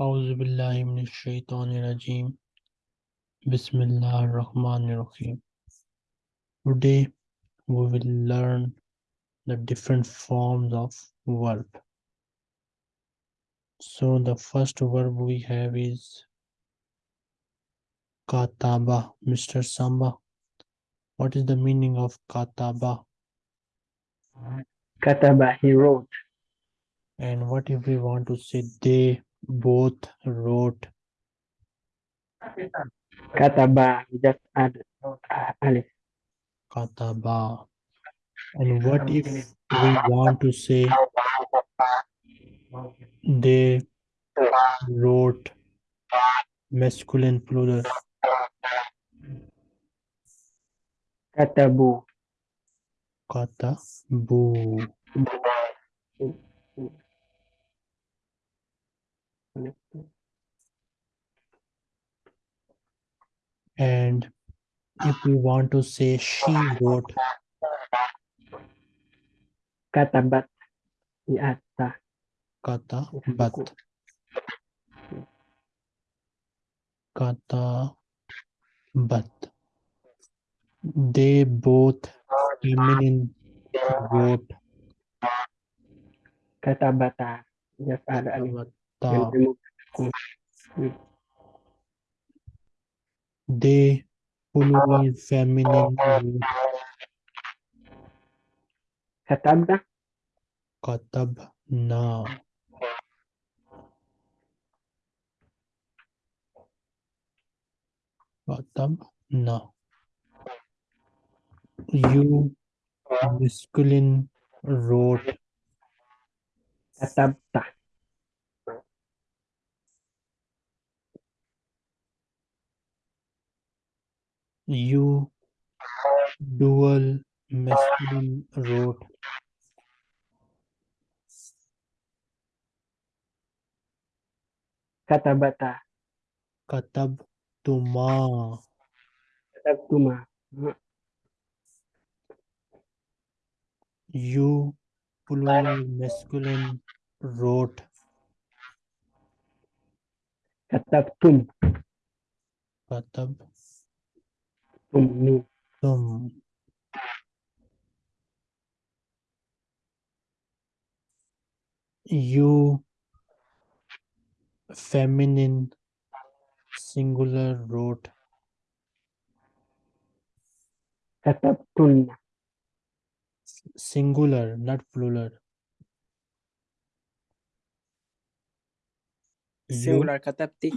أعوذ بالله من الشيطان الرجيم بسم الله الرحمن الرحيم Today we will learn the different forms of verb. So the first verb we have is kataba. Mr. Samba, what is the meaning of kataba? Kataba, he wrote. And what if we want to say they both wrote? Kataba, just add uh, alif. Kataba. And what if we want to say they wrote masculine plural? Katabu. Katabu. And if we want to say she wrote, Katabat. We add ta. katabat. Katabat. They both feminine wrote add alif. katabata. And remove ku. They plural feminine wrote Katabda. katabna. Katabna. You masculine wrote Katabta. You dual masculine wrote Katabata. katabtuma Katabtuma. you plural masculine wrote Katabtum. katabtum Tum. Me. you feminine singular wrote Katabtunna. singular not plural singular katapti.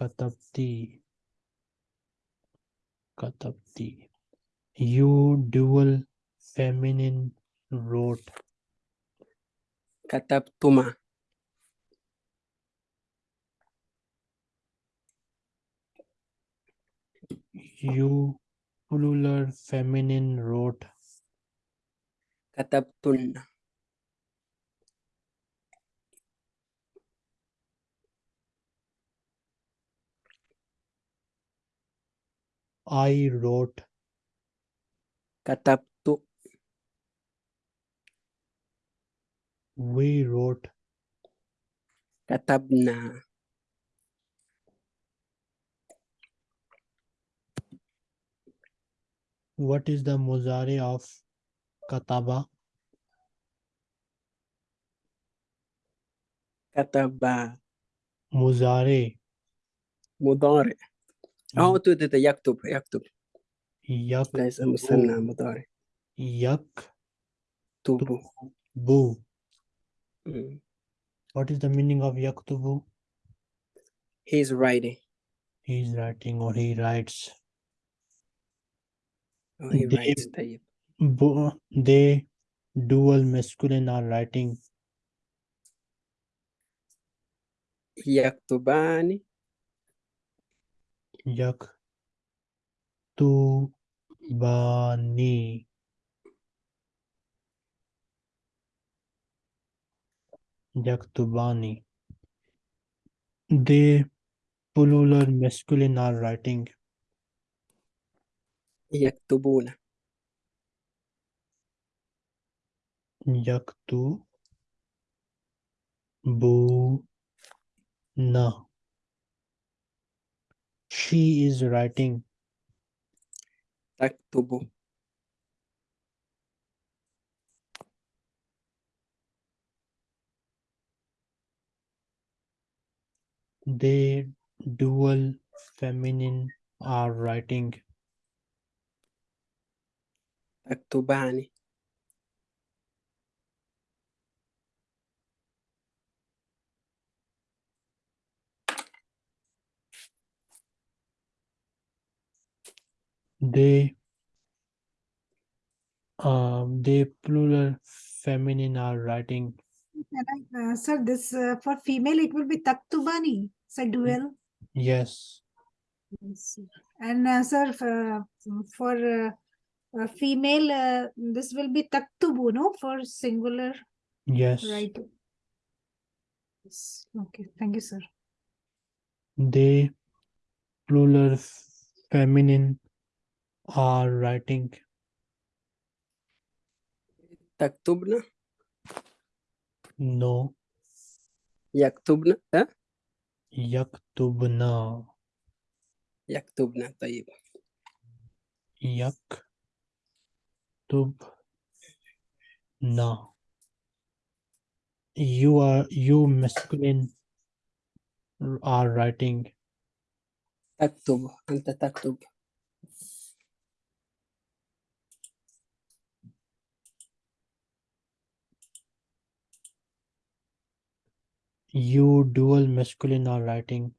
katabti katabti you dual feminine wrote katabtuma you plural feminine wrote katabtunna I wrote katabtu. We wrote katabna. What is the muzari of kataba? Kataba. Muzari. Mudare. اه تو تو- تو يكتب يكتب yak ليس مثنى مضارع yak تبو bu Mm. what is the meaning of yaktubu he's writing he is writing or he writes oh, he They- writes طيب Bo- they dual masculine are writing يكتبان यक तू बानी यक तू बानी दे पुलुलर masculine are writing. यक तू बोल। यक तू बू ना। She is writing. تكتب They dual feminine are writing. تكتبان They um they plural feminine are writing. Can I, uh, sir, this uh, for female it will be taktubani, sir, dual. Yes. Yes. And uh, sir, for, for uh, uh, female, uh, this will be taktubu, no, for singular, Yes. right? Yes. Okay, thank you, sir. They plural feminine are writing. تكتبن No. يكتبن أه؟ Yaktubna. يكتبن طيب Yaktubna. You are you masculine are writing. تكتب أنت تكتب You dual masculine are writing.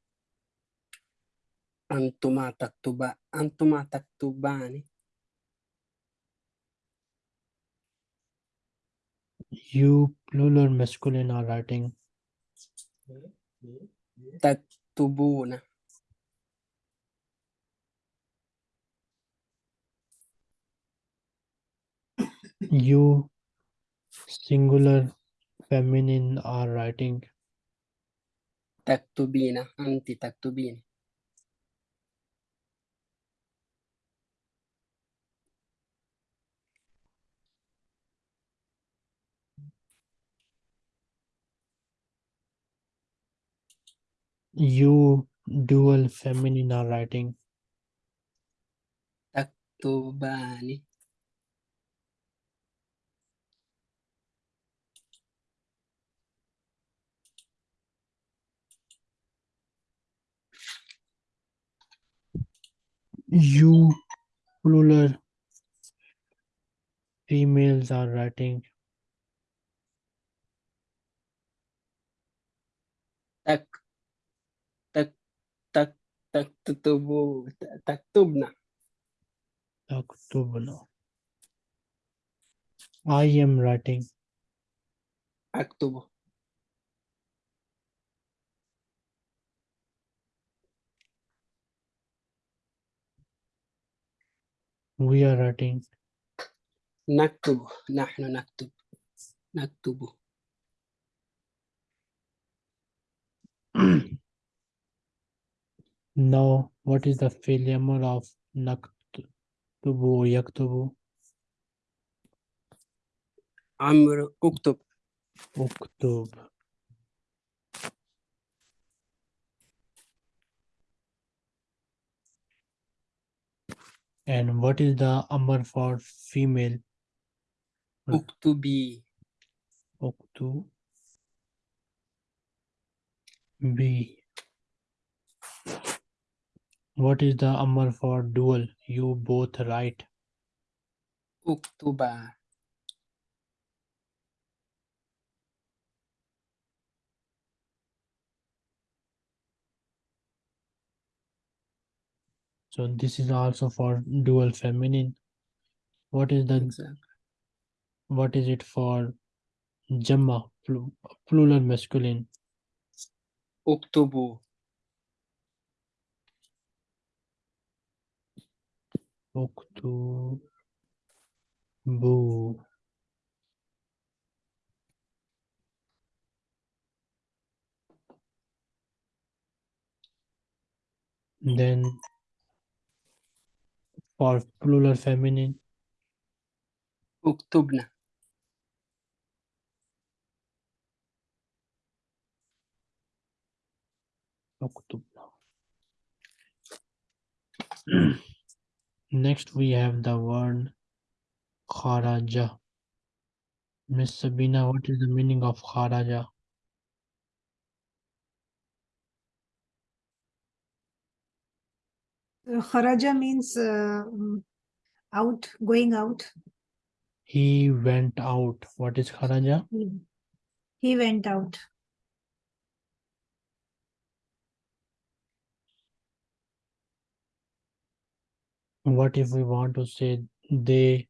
أنتما تكتبا أنتما تكتبان You plural masculine are writing. تكتبون You singular feminine are writing. تكتبين أنت تكتبين You dual feminine are writing. تكتبان you plural females are writing. Tak tak tak tak tutubu tak tubna tak tubna I am writing. Aktubu We are writing. نكتب نحن نكتب نكتب now, what is the failure of naktubu yaktubu? عمرو اكتب Uktub. And what is the amr for female? Hmm. Uktubi. Uktu. B. What is the amr for dual? You both write. Uktuba. So this is also for dual feminine. What is the exactly. what is it for jamma pl plural masculine? Oktobu. Oktobu. Then for plural feminine? Uktubna. Uktubna. Next, we have the word kharaja. Miss Sabina, what is the meaning of kharaja? Kharaja means uh, mm, out, going out. he went out. What is kharaja He, went out. what if we want to say they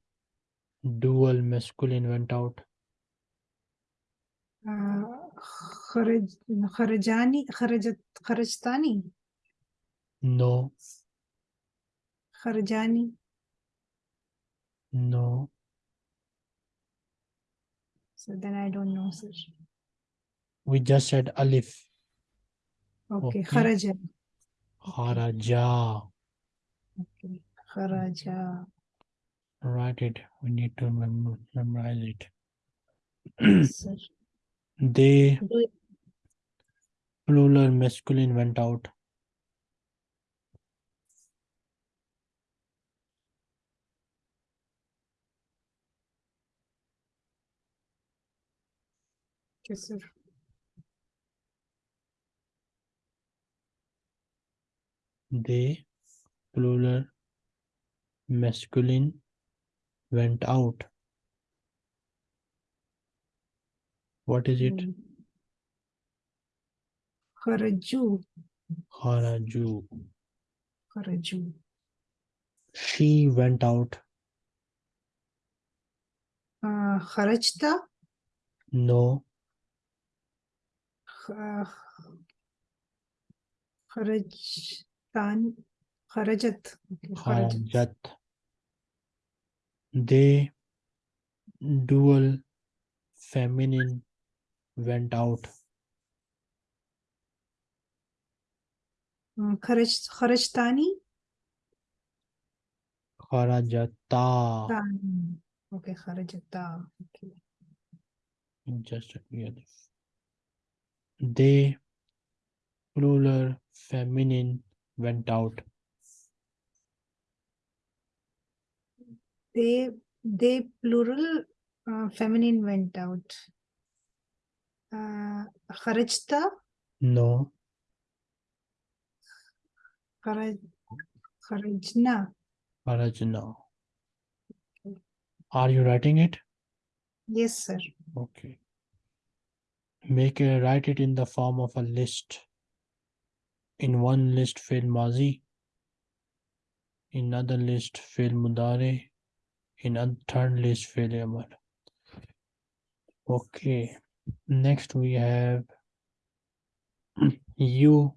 dual masculine went out? Uh, kharaj, kharajani, kharajat, kharajtani, no kharajani. no So then I don't know, sir. we just said alif Okay, Okay. kharaja. kharaja Okay, kharaja. write it we need to mem- memorize it Sir. they plural masculine went out Sir. they plural masculine went out. What is it? Mm. Kharaju, kharaju. Kharaju. she went out. Uh, kharajta, no kharajtan, kharajat. Kharajat. they dual feminine went out Uh, kharaj, kharajtani, kharajata. Okay, kharajata. Okay. just this. They plural feminine went out. They, they plural, uh, feminine went out. Uh, kharajta, no. Kharaj, kharajna. kharajna. Are you writing it? Yes, sir. okay make a write it in the form of a list. In one list fill mazi. In another list fill mudare. In a third list fill amar. Okay. Next we have you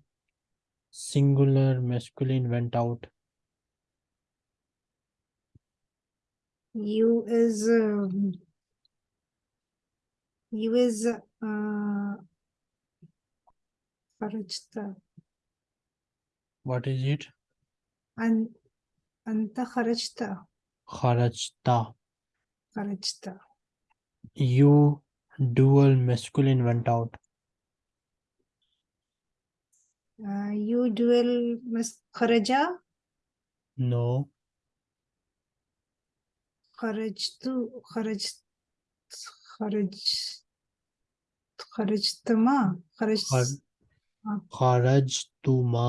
singular masculine went out. You is, um, you is, uh, kharajta. what is it? An, anta kharajta, kharajta kharajta. you dual masculine went out. Uh, you dual mis kharaja, no. kharajtu, kharaj, kharaj, खर्ज तुमा खर्ज खरज तुमा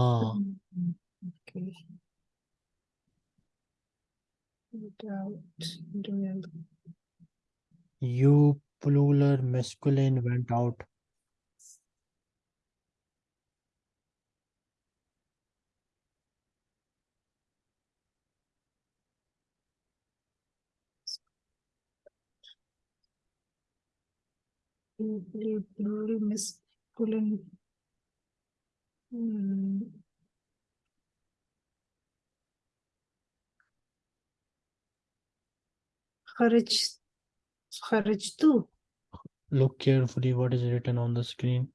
you plural masculine went out Plural, plural, masculine. Hmm. Kharaj, kharajtu, Look carefully what is written on the screen.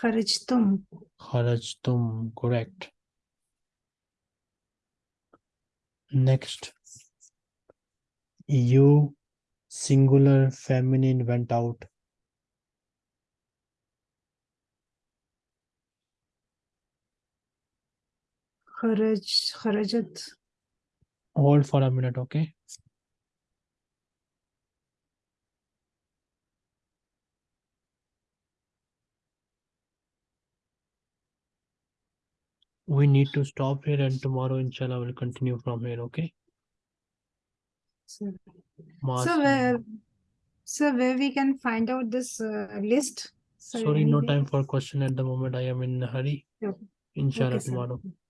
kharajtum, Kharajtum, correct. Next. You singular feminine went out. Kharaj kharajat hold for a minute okay we need to stop here and tomorrow inshallah we'll continue from here okay. Maas- So where, so where we can find out this uh, list? Sir, sorry no time for question at the moment i am in a hurry Okay. inshallah Okay, tomorrow